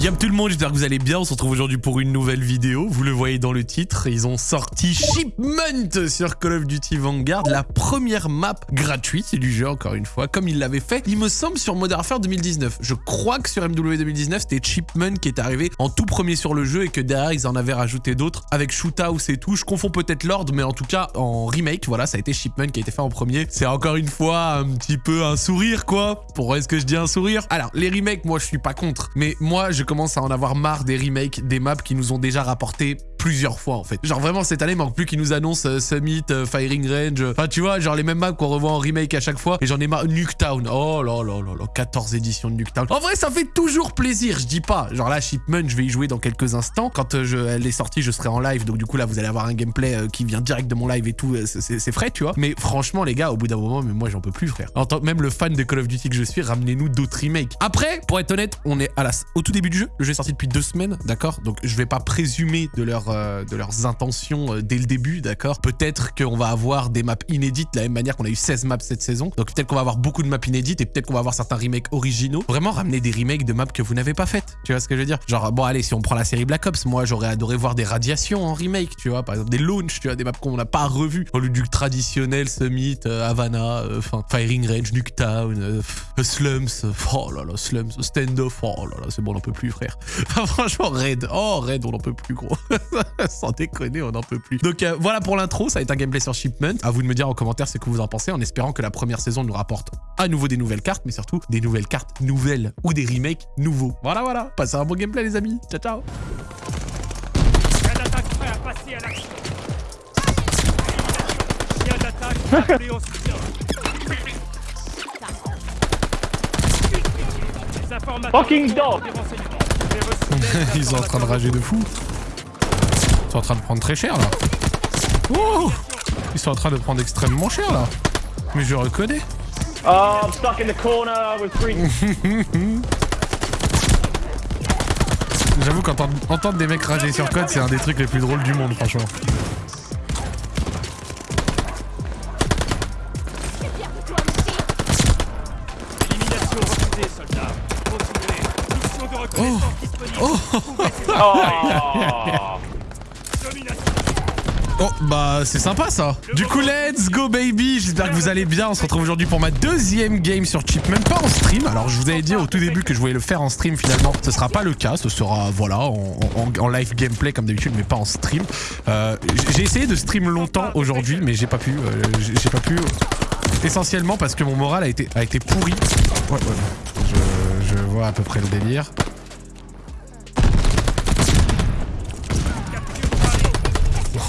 Yam tout le monde, j'espère que vous allez bien. On se retrouve aujourd'hui pour une nouvelle vidéo. Vous le voyez dans le titre, ils ont sorti Shipment sur Call of Duty Vanguard, la première map gratuite du jeu, encore une fois, comme ils l'avaient fait, il me semble, sur Modern Warfare 2019. Je crois que sur MW 2019, c'était Shipment qui est arrivé en tout premier sur le jeu et que derrière, ils en avaient rajouté d'autres avec Shoothouse et tout. Je confonds peut-être l'ordre, mais en tout cas, en remake, voilà, ça a été Shipment qui a été fait en premier. C'est encore une fois un petit peu un sourire, quoi. Pourquoi est-ce que je dis un sourire? Alors, les remakes, moi, je suis pas contre, mais moi, je commence à en avoir marre des remakes, des maps qui nous ont déjà rapporté plusieurs fois en fait. Genre vraiment cette année, il manque plus qu'ils nous annoncent euh, Summit, euh, Firing Range. Enfin tu vois, genre les mêmes maps qu'on revoit en remake à chaque fois. Et j'en ai marre. Nuketown. Oh là là là là, 14 éditions de Nuketown. En vrai, ça fait toujours plaisir, je dis pas. Genre là, Shipment, je vais y jouer dans quelques instants. Quand euh, je, elle est sortie, je serai en live. Donc du coup là, vous allez avoir un gameplay qui vient direct de mon live et tout. C'est frais, tu vois. Mais franchement, les gars, au bout d'un moment, mais moi j'en peux plus, frère. En tant que même le fan de Call of Duty que je suis, ramenez-nous d'autres remakes. Après, pour être honnête, on est à la, au tout début du jeu. Le jeu est sorti depuis deux semaines, d'accord? Donc je vais pas présumer de, leur, de leurs intentions euh, dès le début, d'accord? Peut-être qu'on va avoir des maps inédites de la même manière qu'on a eu 16 maps cette saison. Donc peut-être qu'on va avoir beaucoup de maps inédites et peut-être qu'on va avoir certains remakes originaux. Vraiment ramener des remakes de maps que vous n'avez pas faites. Tu vois ce que je veux dire? Genre, bon allez, si on prend la série Black Ops, moi j'aurais adoré voir des radiations en remake, tu vois Par exemple des launches, tu vois, des maps qu'on n'a pas revues. Au lieu du traditionnel Summit, euh, Havana, euh, enfin Firing Range, Nuketown, Slums, oh là là, Slums, Standoff, oh là là, c'est bon, on n'en peut plus frère. franchement, Red, oh Red, on n'en peut plus gros. Sans déconner on n'en peut plus. Donc euh, voilà pour l'intro, ça va être un gameplay sur Shipment. À vous de me dire en commentaire ce que vous en pensez, en espérant que la première saison nous rapporte à nouveau des nouvelles cartes, mais surtout des nouvelles cartes nouvelles ou des remakes nouveaux. Voilà, voilà. Passez un bon gameplay les amis. Ciao, ciao. Fucking dog Ils sont en train de rager de fou. Ils sont en train de prendre très cher là. Oh Ils sont en train de prendre extrêmement cher là. Mais je reconnais. Oh, I'm stuck in the corner with three. J'avoue qu'entendre des mecs rager sur code, c'est un des trucs les plus drôles du monde, franchement. Oh, bah c'est sympa ça. Du coup, let's go baby. J'espère que vous allez bien. On se retrouve aujourd'hui pour ma deuxième game sur Chip, même pas en stream. Alors, je vous avais dit au tout début que je voulais le faire en stream. Finalement, ce sera pas le cas. Ce sera, voilà, en, live gameplay comme d'habitude, mais pas en stream. Euh, j'ai essayé de stream longtemps aujourd'hui, mais j'ai pas pu. Euh, j'ai pas pu. Essentiellement parce que mon moral a été, a été pourri. Ouais, ouais. Je, je vois à peu près le délire.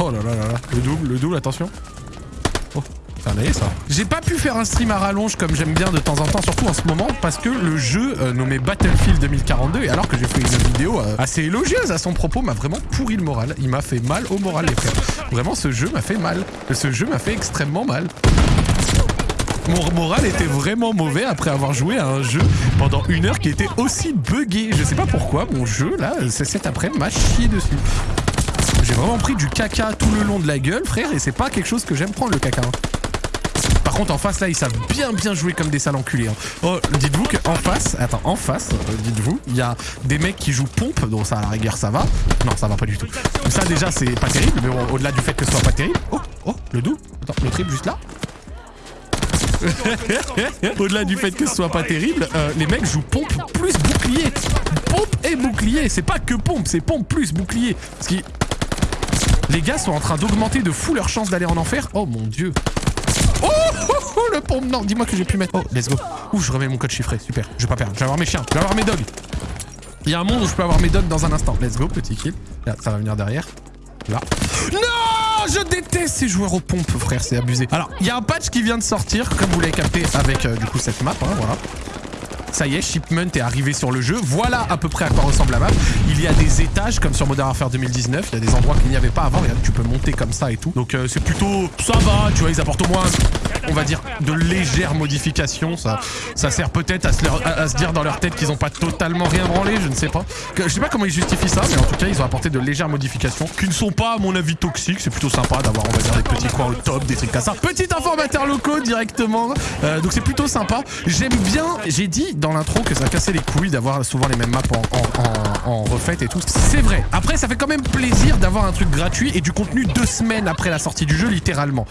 Oh là là là là. Le double, le double, attention. Oh, c'est un ça. J'ai pas pu faire un stream à rallonge comme j'aime bien de temps en temps, surtout en ce moment, parce que le jeu euh, nommé Battlefield 2042, et alors que j'ai fait une vidéo euh, assez élogieuse à son propos, m'a vraiment pourri le moral. Il m'a fait mal au moral, les frères. Vraiment, ce jeu m'a fait mal. Ce jeu m'a fait extrêmement mal. Mon moral était vraiment mauvais après avoir joué à un jeu pendant une heure qui était aussi buggé. Je sais pas pourquoi, mon jeu, là, cet après-midi m'a chié dessus. J'ai vraiment pris du caca tout le long de la gueule, frère, et c'est pas quelque chose que j'aime prendre, le caca. Hein. Par contre, en face, là, ils savent bien, bien jouer comme des sales enculés. Hein. Oh, dites-vous qu'en face, attends, en face, euh, dites-vous, il y a des mecs qui jouent pompe, donc ça, à la rigueur, ça va. Non, ça va pas du tout. Ça, déjà, c'est pas terrible, mais bon, au-delà du fait que ce soit pas terrible... Oh, oh, le doux. Attends, le triple juste là. Au-delà du fait que ce soit pas terrible, euh, les mecs jouent pompe plus bouclier. Pompe et bouclier. C'est pas que pompe, c'est pompe plus bouclier. Ce qui les gars sont en train d'augmenter de fou leur chance d'aller en enfer. Oh mon dieu. Oh, oh, oh le pompe Non, dis-moi que j'ai pu mettre... Oh, let's go. Ouh, je remets mon code chiffré. Super. Je vais pas perdre. Je vais avoir mes chiens. Je vais avoir mes dogs. Il y a un monde où je peux avoir mes dogs dans un instant. Let's go, petit kill. Là, ça va venir derrière. Là. Non Je déteste ces joueurs aux pompes, frère. C'est abusé. Alors, il y a un patch qui vient de sortir, comme vous l'avez capté avec, euh, du coup, cette map. Hein, voilà. Ça y est, Shipment est arrivé sur le jeu. Voilà à peu près à quoi ressemble la map. Il y a des étages comme sur Modern Warfare 2019. Il y a des endroits qu'il n'y avait pas avant. Regarde, tu peux monter comme ça et tout. Donc euh, c'est plutôt... Ça va, tu vois, ils apportent au moins, on va dire, de légères modifications. Ça, ça sert peut-être à, se dire dans leur tête qu'ils n'ont pas totalement rien branlé, je ne sais pas. Je sais pas comment ils justifient ça, mais en tout cas, ils ont apporté de légères modifications qui ne sont pas, à mon avis, toxiques. C'est plutôt sympa d'avoir, on va dire, des petits coins au top, des trucs comme ça. Petit informateur locaux directement. Euh, donc c'est plutôt sympa. J'aime bien, j'ai dit dans l'intro que ça cassait les couilles d'avoir souvent les mêmes maps en et tout. C'est vrai. Après, ça fait quand même plaisir d'avoir un truc gratuit et du contenu deux semaines après la sortie du jeu, littéralement.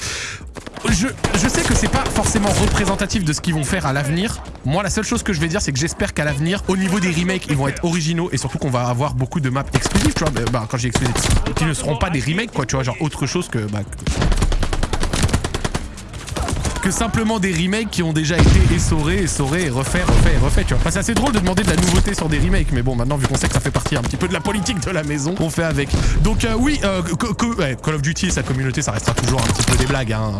Je, sais que c'est pas forcément représentatif de ce qu'ils vont faire à l'avenir. Moi, la seule chose que je vais dire, c'est que j'espère qu'à l'avenir, au niveau des remakes, ils vont être originaux et surtout qu'on va avoir beaucoup de maps exclusives, tu vois. Bah, quand j'ai exclusif, qui ne seront pas des remakes, quoi, tu vois, genre autre chose que, bah, que simplement des remakes qui ont déjà été essorés, essorés, refaits, refaits refaits, tu vois. C'est assez drôle de demander de la nouveauté sur des remakes, mais bon, maintenant, vu qu'on sait que ça fait partie un petit peu de la politique de la maison, on fait avec. Donc, euh, oui, euh, Call of Duty et sa communauté, ça restera toujours un petit peu des blagues, hein.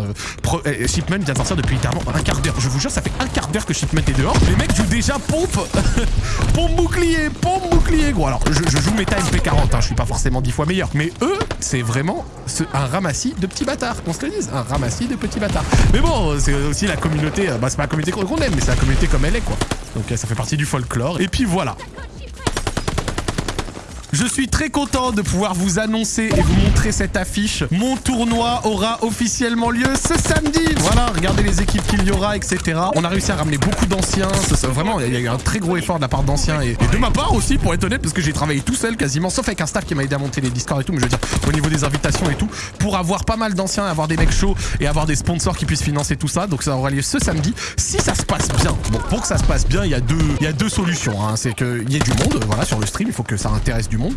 Pro euh, Shipment vient de sortir depuis littéralement un quart d'heure. Je vous jure, ça fait un quart d'heure que Shipment est dehors. Les mecs jouent déjà pompe, pompe bouclier, pompe bouclier, gros. Alors, je, joue méta MP40, hein, je suis pas forcément dix fois meilleur, mais eux, c'est vraiment un ramassis de petits bâtards, qu'on se le dise, un ramassis de petits bâtards. Mais bon, c'est aussi la communauté, euh, bah c'est pas la communauté qu'on aime, mais c'est la communauté comme elle est quoi. Donc euh, ça fait partie du folklore. Et puis voilà. Je suis très content de pouvoir vous annoncer et vous montrer cette affiche. Mon tournoi aura officiellement lieu ce samedi. Voilà, regardez les équipes qu'il y aura, etc. On a réussi à ramener beaucoup d'anciens. Vraiment, il y a eu un très gros effort de la part d'anciens et, de ma part aussi, pour être honnête, parce que j'ai travaillé tout seul quasiment, sauf avec un staff qui m'a aidé à monter les Discord et tout, mais je veux dire, au niveau des invitations et tout, pour avoir pas mal d'anciens, avoir des mecs chauds et avoir des sponsors qui puissent financer tout ça. Donc ça aura lieu ce samedi. Si ça se passe bien, bon, pour que ça se passe bien, il y a deux, il y a deux solutions. Hein. C'est qu'il y ait du monde, voilà, sur le stream, il faut que ça intéresse du monde. monde.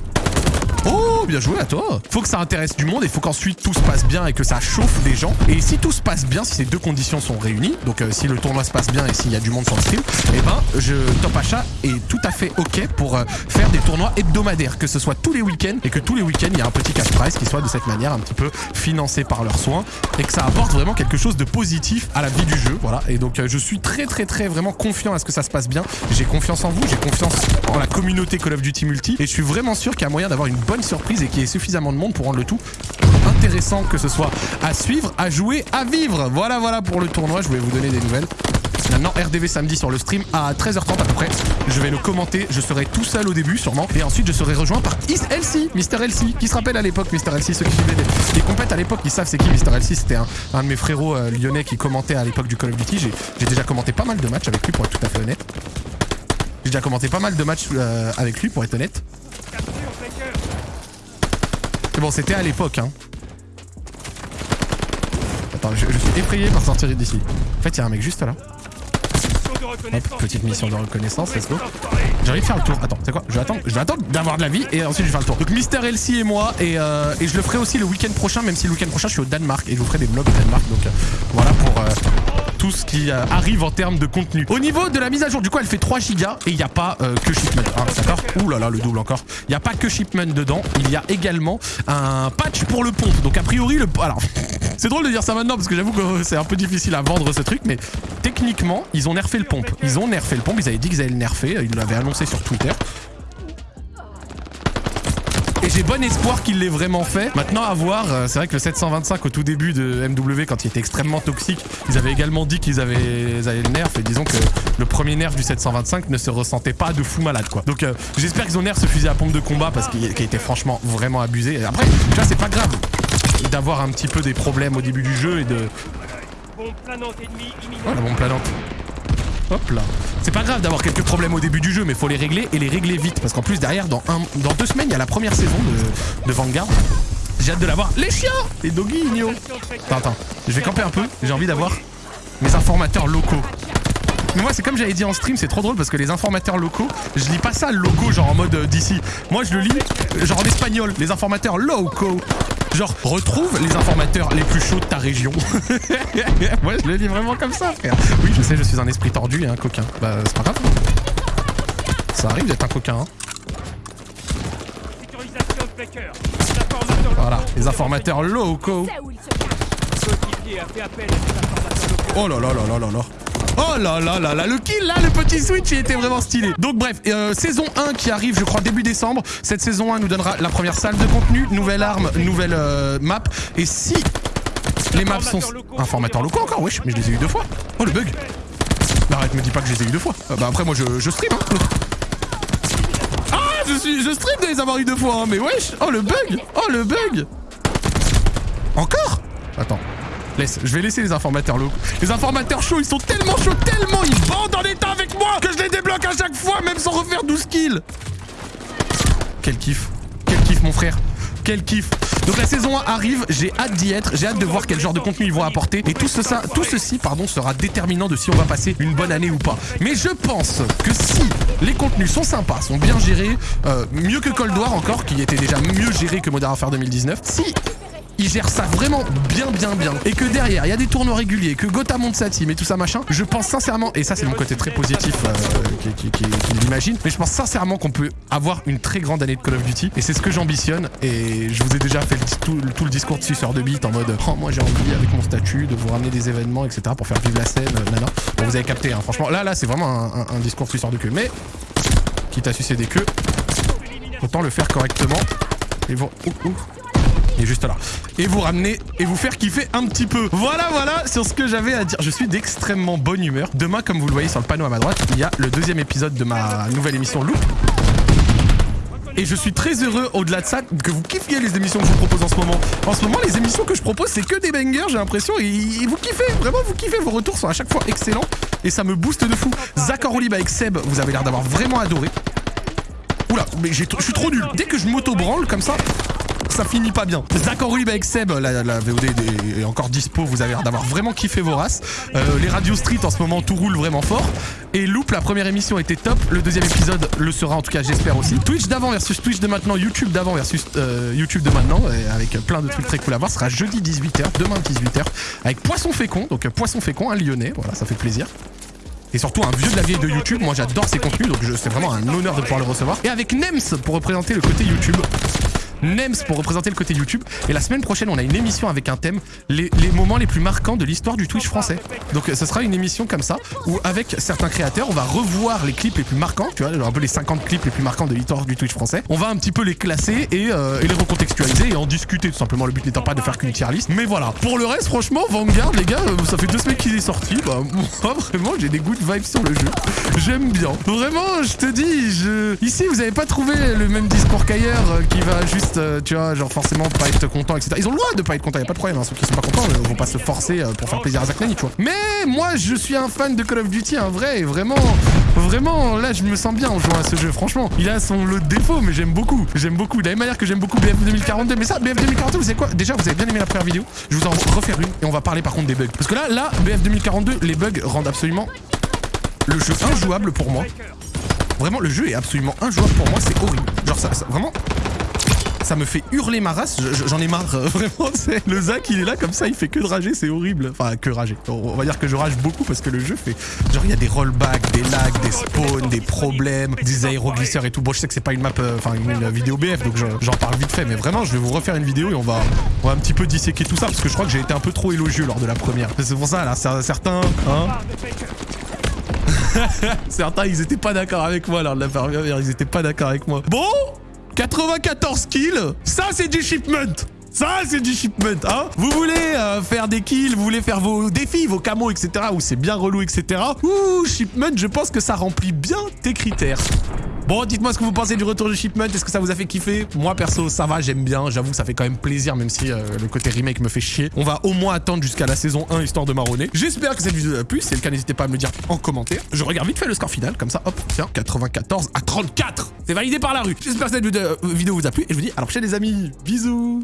Oh, bien joué à toi Faut que ça intéresse du monde et faut qu'ensuite tout se passe bien et que ça chauffe des gens. Et si tout se passe bien, si ces deux conditions sont réunies, donc euh, si le tournoi se passe bien et s'il y a du monde sur le stream, eh ben, je, Top Achat est tout à fait OK pour euh, faire des tournois hebdomadaires, que ce soit tous les week-ends et que tous les week-ends, il y a un petit cash prize qui soit de cette manière un petit peu financé par leurs soins et que ça apporte vraiment quelque chose de positif à la vie du jeu. Voilà. Et donc, euh, je suis très, très, très vraiment confiant à ce que ça se passe bien. J'ai confiance en vous, j'ai confiance en la communauté Call of Duty Multi et je suis vraiment sûr qu'il y a moyen d'avoir une bonne surprise et qu'il y ait suffisamment de monde pour rendre le tout intéressant, que ce soit à suivre, à jouer, à vivre. Voilà, voilà pour le tournoi. Je voulais vous donner des nouvelles. Maintenant, RDV samedi sur le stream à 13h30 à peu près. Je vais le commenter. Je serai tout seul au début, sûrement. Et ensuite, je serai rejoint par Is Elsie, Mister Elsie, qui se rappelle à l'époque, Mister Elsie, ceux qui suivaient les, compètes à l'époque, ils savent c'est qui Mister Elsie. C'était un, de mes frérots euh, lyonnais qui commentait à l'époque du Call of Duty. J'ai déjà commenté pas mal de matchs avec lui, pour être tout à fait honnête. J'ai déjà commenté pas mal de matchs euh, avec lui, pour être honnête. Bon, c'était à l'époque, hein. Attends, je, suis effrayé par sortir d'ici. En fait, il y a un mec juste là. petite mission de reconnaissance, let's go. J'ai envie de faire le tour. Attends, c'est quoi? Je vais attendre, je vais attendre d'avoir de la vie et ensuite je vais faire le tour. Donc Mister Elsie et moi et, euh, et je le ferai aussi le week-end prochain, même si le week-end prochain je suis au Danemark et je vous ferai des vlogs au Danemark. Donc euh, voilà pour euh, tout ce qui euh, arrive en termes de contenu. Au niveau de la mise à jour, du coup, elle fait 3 gigas et il n'y a pas euh, que Shipment. Ah, d'accord Ouh là là, le double encore. Il n'y a pas que Shipment dedans. Il y a également un patch pour le pompe. Donc, a priori, le... Alors, c'est drôle de dire ça maintenant parce que j'avoue que c'est un peu difficile à vendre ce truc, mais techniquement, ils ont nerfé le pompe. Ils ont nerfé le pompe. Ils avaient dit qu'ils allaient le nerfer. Ils l'avaient annoncé sur Twitter. J'ai bon espoir qu'il l'ait vraiment fait. Maintenant, à voir, euh, c'est vrai que le 725 au tout début de MW, quand il était extrêmement toxique, ils avaient également dit qu'ils avaient, le nerf. Et disons que le premier nerf du 725 ne se ressentait pas de fou malade, quoi. Donc euh, j'espère qu'ils ont nerf ce fusil à pompe de combat parce qu'il était franchement vraiment abusé. après, tu vois, c'est pas grave d'avoir un petit peu des problèmes au début du jeu et de... Oh, la bombe planante. Hop là. C'est pas grave d'avoir quelques problèmes au début du jeu, mais faut les régler et les régler vite. Parce qu'en plus, derrière, dans, un, dans deux semaines, il y a la première saison de, Vanguard. J'ai hâte de l'avoir. Les chiens Les doggy Attends, attends. Je vais camper un peu. J'ai envie d'avoir mes informateurs locaux. Mais moi, c'est comme j'avais dit en stream, c'est trop drôle parce que les informateurs locaux, je lis pas ça loco, genre en mode euh, d'ici. Moi, je le lis euh, genre en espagnol. Les informateurs locaux. Genre, retrouve les informateurs les plus chauds de ta région. Moi, je le dis vraiment comme ça, frère. Oui, je sais, je suis un esprit tordu et un coquin. Bah, c'est pas grave. Ça arrive d'être un coquin, hein. Voilà, les informateurs locaux. Oh là là là là là là. Oh là là là là, le kill là, le petit switch, il était vraiment stylé. Donc bref, euh, saison 1 qui arrive, je crois, début décembre. Cette saison 1 nous donnera la première salle de contenu, nouvelle arme, nouvelle euh, map. Et si les maps sont... Informateurs locaux encore, wesh, mais je les ai eu deux fois. Oh le bug. Arrête, me dis pas que je les ai eu deux fois. Euh, bah après, moi, je, je stream, hein. Ah, je, suis, je stream de les avoir eu deux fois, hein, mais wesh. Oh le bug. Oh le bug. Encore? Attends. Laisse, je vais laisser les informateurs locaux. Les informateurs chauds, ils sont tellement chauds, tellement ils bandent en état avec moi que je les débloque à chaque fois, même sans refaire 12 kills. Quel kiff. Quel kiff, mon frère. Quel kiff. Donc la saison 1 arrive, j'ai hâte d'y être, j'ai hâte de voir quel genre de contenu ils vont apporter. Et tout, tout ceci pardon, sera déterminant de si on va passer une bonne année ou pas. Mais je pense que si les contenus sont sympas, sont bien gérés, euh, mieux que Cold War encore, qui était déjà mieux géré que Modern Warfare 2019, si gère ça vraiment bien bien bien et que derrière il y a des tournois réguliers, que Gotha monte sa team et tout ça machin, je pense sincèrement, et ça c'est mon côté très positif euh, qui, l'imagine, mais je pense sincèrement qu'on peut avoir une très grande année de Call of Duty et c'est ce que j'ambitionne et je vous ai déjà fait tout, le discours de suceur de bite en mode oh moi j'ai envie avec mon statut de vous ramener des événements etc pour faire vivre la scène, euh, nana. Bon vous avez capté hein, franchement là là c'est vraiment un, un, un, discours suceur de queue mais quitte à sucer des queues, autant le faire correctement et vous... Ouh, ouh. Et juste là. Et vous ramener et vous faire kiffer un petit peu. Voilà, voilà sur ce que j'avais à dire. Je suis d'extrêmement bonne humeur. Demain, comme vous le voyez sur le panneau à ma droite, il y a le deuxième épisode de ma nouvelle émission Loop. Et je suis très heureux, au-delà de ça, que vous kiffiez les émissions que je vous propose en ce moment. En ce moment, les émissions que je propose, c'est que des bangers, j'ai l'impression. Et, vous kiffez, vraiment, vous kiffez. Vos retours sont à chaque fois excellents. Et ça me booste de fou. Zach Orolib avec Seb, vous avez l'air d'avoir vraiment adoré. Oula, mais je suis trop nul. Dès que je m'auto-branle comme ça, ça finit pas bien. Zach Orwib avec Seb, la, VOD est encore dispo, vous avez l'air d'avoir vraiment kiffé vos races. Euh, les Radio Street en ce moment tout roule vraiment fort. Et Loop, la première émission était top, le deuxième épisode le sera en tout cas j'espère aussi. Twitch d'avant versus Twitch de maintenant, YouTube d'avant versus euh, YouTube de maintenant, avec plein de trucs très cool à voir, sera jeudi 18h, demain 18h, avec Poisson Fécond, donc Poisson Fécond, un lyonnais, voilà ça fait plaisir et surtout un vieux de la vieille de YouTube. Moi j'adore ses contenus donc c'est vraiment un honneur de pouvoir le recevoir. Et avec Nems pour représenter le côté YouTube. Nems pour représenter le côté YouTube. Et la semaine prochaine, on a une émission avec un thème, les, les moments les plus marquants de l'histoire du Twitch français. Donc ce sera une émission comme ça, où avec certains créateurs, on va revoir les clips les plus marquants, tu vois, un peu les 50 clips les plus marquants de l'histoire du Twitch français. On va un petit peu les classer et, euh, et les recontextualiser et en discuter tout simplement. Le but n'étant pas de faire qu'une tier list. Mais voilà. Pour le reste, franchement, Vanguard, les gars, euh, ça fait deux semaines qu'il est sorti. Bah, moi, vraiment, j'ai des good vibes sur le jeu. J'aime bien. Vraiment, je te dis, je... ici, vous avez pas trouvé le même discours qu'ailleurs euh, qui va juste euh, tu vois, genre forcément pas être content, etc. Ils ont le droit de pas être content, y a pas de problème. Hein. Ceux qui sont pas contents ne vont pas se forcer euh, pour faire plaisir à Zach Nani, tu vois. Mais moi, je suis un fan de Call of Duty, un vrai, vraiment, vraiment, là, je me sens bien en jouant à ce jeu. Franchement, il a son lot de défauts, mais j'aime beaucoup. J'aime beaucoup. De la même manière que j'aime beaucoup BF 2042. Mais ça, BF 2042, vous savez quoi? Déjà, vous avez bien aimé la première vidéo. Je vous en refaire une et on va parler par contre des bugs. Parce que là, là, BF 2042, les bugs rendent absolument le jeu injouable pour moi. Vraiment, le jeu est absolument injouable pour moi, c'est horrible. Genre, ça, ça vraiment, ça me fait hurler ma race, j'en ai marre, euh, vraiment, le Zach il est là comme ça, il fait que de rager, c'est horrible. Enfin, que rager. On va dire que je rage beaucoup parce que le jeu fait, genre il y a des rollbacks, des lags, des spawns, des problèmes, des aéroglisseurs et tout. Bon, je sais que c'est pas une map, euh, enfin une, vidéo BF, donc j'en parle vite fait, mais vraiment, je vais vous refaire une vidéo et on va, on va un petit peu disséquer tout ça parce que je crois que j'ai été un peu trop élogieux lors de la première. C'est pour ça, là, certains, hein Certains, ils étaient pas d'accord avec moi lors de la première, ils étaient pas d'accord avec moi. Bon 94 kills, ça c'est du shipment ça, c'est du shipment, hein Vous voulez euh, faire des kills, vous voulez faire vos défis, vos camos, etc., où c'est bien relou, etc. Ouh, shipment, je pense que ça remplit bien tes critères. Bon, dites-moi ce que vous pensez du retour de Shipment. Est-ce que ça vous a fait kiffer? Moi, perso, ça va, j'aime bien. J'avoue, ça fait quand même plaisir, même si euh, le côté remake me fait chier. On va au moins attendre jusqu'à la saison 1, histoire de marronner. J'espère que cette vidéo vous a plu. Si c'est le cas, n'hésitez pas à me le dire en commentaire. Je regarde vite fait le score final, comme ça, hop, tiens, 94 à 34. C'est validé par la rue. J'espère que cette vidéo vous a plu. Et je vous dis à la prochaine, les amis. Bisous